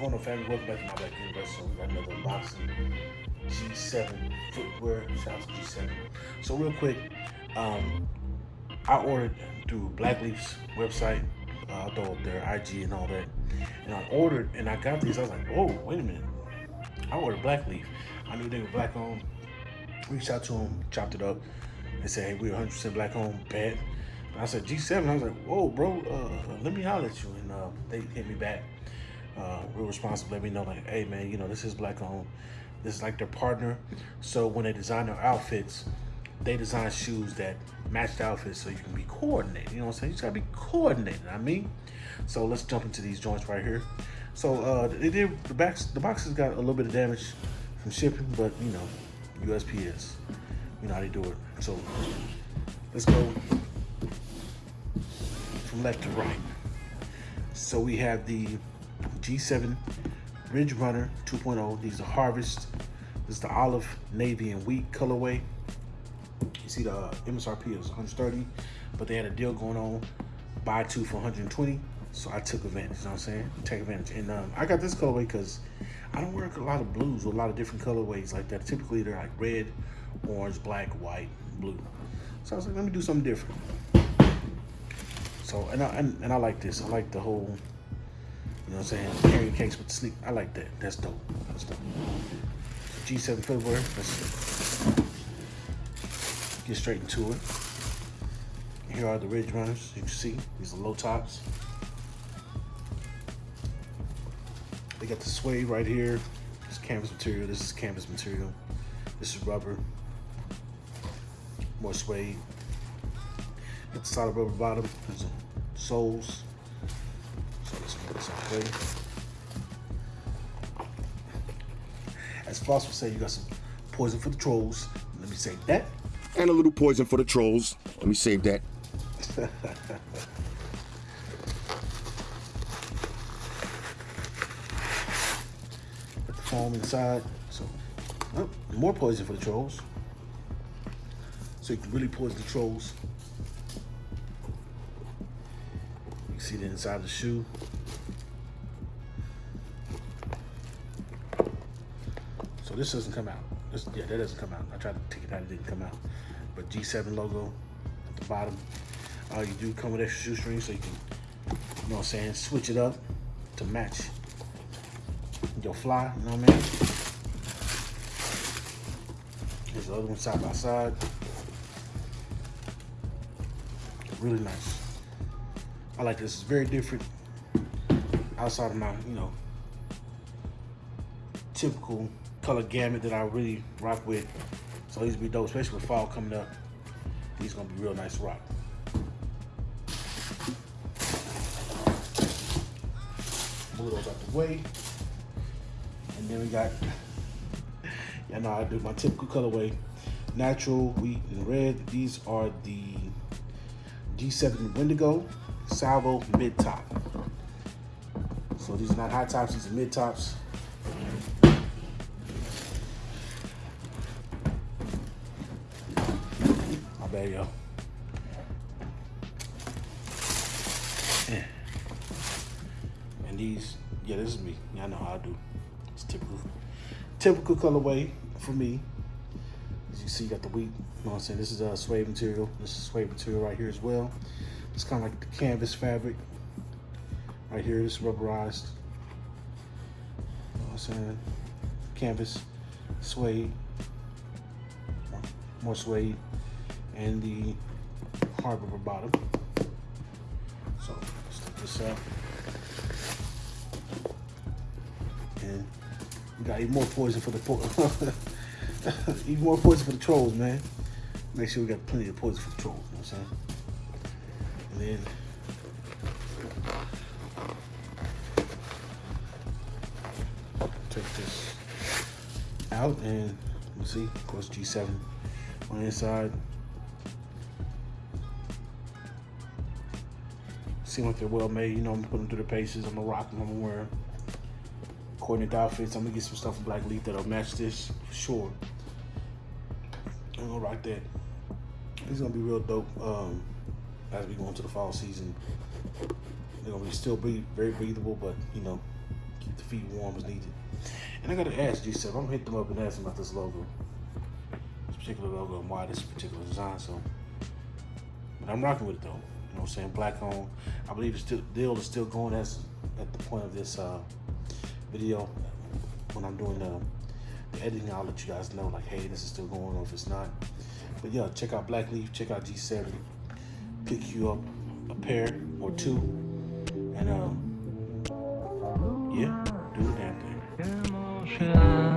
Hello, family. Welcome back to my back universe. So we got another unboxing. G7 footwear. Shout out to G7. So real quick, um, I ordered through Blackleaf's website. Uh, I'll throw up their IG and all that. And I ordered and I got these. I was like, whoa, wait a minute. I ordered Blackleaf. I knew they were black owned. Reached out to them, chopped it up, and said, hey, we're 100% black owned, bad. I said G7. I was like, whoa, bro, uh, let me holler at you. And uh, they hit me back. Uh, real responsive. Let me know, like, hey, man, you know, this is black owned. This is like their partner. So when they design their outfits, they design shoes that match the outfits so you can be coordinated. You know what I'm saying? You just gotta be coordinated. I mean, so let's jump into these joints right here. So uh, they did the backs. The boxes got a little bit of damage from shipping, but you know, USPS. You know how they do it. So let's go from left to right. So we have the G7 Ridge Runner 2.0. These are Harvest. This is the olive, navy, and wheat colorway. You see the uh, MSRP is 130, but they had a deal going on, buy two for 120. So I took advantage, you know what I'm saying? Take advantage. And um, I got this colorway because I don't wear a lot of blues or a lot of different colorways like that. Typically they're like red, orange, black, white, blue. So I was like, let me do something different. So, and I, and, and I like this. I like the whole, you know what I'm saying, carrying case with the sneak. I like that. That's dope. That's dope. G7 footwear. Let's get straight into it. Here are the Ridge Runners. You can see, these are low tops. They got the suede right here. This canvas material. This is canvas material. This is rubber. More suede. Got the solid rubber bottom. There's soles. So this out. As Floss would say, you got some poison for the trolls. Let me save that. And a little poison for the trolls. Let me save that. Put the foam inside. So, oh, more poison for the trolls. So you can really poison the trolls. You can see the inside of the shoe. This doesn't come out. This, yeah, that doesn't come out. I tried to take it out, it didn't come out. But G7 logo at the bottom. Uh, you do come with extra shoestrings so you can, you know what I'm saying, switch it up to match your fly, you know what I mean? Here's the other one side by side. Really nice. I like this. It's very different outside of my, you know, typical color gamut that I really rock with. So these be dope, especially with fall coming up. These gonna be real nice rock. Move those out the way. And then we got, yeah, know I do my typical colorway. Natural, wheat, and red. These are the G7 Wendigo Salvo mid top. So these are not high tops, these are mid tops. My bad, yo. Yeah. And these, yeah, this is me. Y'all know how I do. It's typical, typical colorway for me. As you see, you got the wheat. You know what I'm saying? This is a uh, suede material. This is suede material right here as well. It's kind of like the canvas fabric. Right here, this rubberized. You know what I'm saying? Canvas, suede, more suede, and the hard rubber bottom. So let's take this out. And we got even more poison for the even more poison for the trolls, man. Make sure we got plenty of poison for the trolls, you know what I'm saying? And then take this out and we'll see, of course, G7 on the inside. Seem like they're well made, you know, I'm putting them through the paces, I'm gonna rock them, I'm gonna wear them. Coordinate outfits, I'm gonna get some stuff from Black Leaf that'll match this for sure. I'm gonna rock that. It's gonna be real dope. Um, as we go into the fall season. They're gonna be still be very breathable, but you know, keep the feet warm as needed. And I gotta ask G7. I'm gonna hit them up and ask them about this logo, this particular logo, and why this particular design. So, but I'm rocking with it though. You know what I'm saying? Black owned. I believe the still, deal is still going as at the point of this uh, video. When I'm doing the, the editing, I'll let you guys know, like, hey, this is still going or if it's not. But yeah, check out Black Leaf, check out G7. Pick you up a pair or two. And um, yeah, do the damn thing.